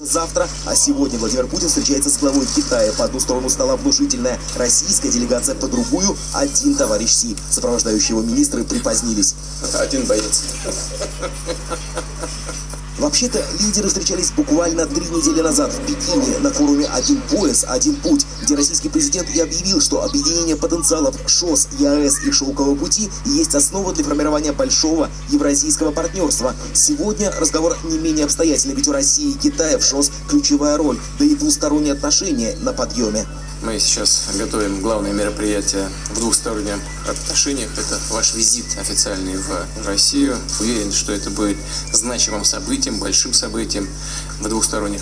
Завтра, а сегодня Владимир Путин встречается с главой Китая. По одну сторону стола внушительная российская делегация, по другую один товарищ Си. Сопровождающие его министры припозднились. Один боец. Вообще-то лидеры встречались буквально три недели назад в Пекине на форуме «Один пояс, один путь», где российский президент и объявил, что объединение потенциалов ШОС, ЕАЭС и Шелкового пути есть основа для формирования большого евразийского партнерства. Сегодня разговор не менее обстоятельный, ведь у России и Китая в ШОС ключевая роль, да и двусторонние отношения на подъеме. Мы сейчас готовим главное мероприятие в двухсторонних отношениях. Это ваш визит официальный в Россию. Уверен, что это будет значимым событием, большим событием в двухсторонних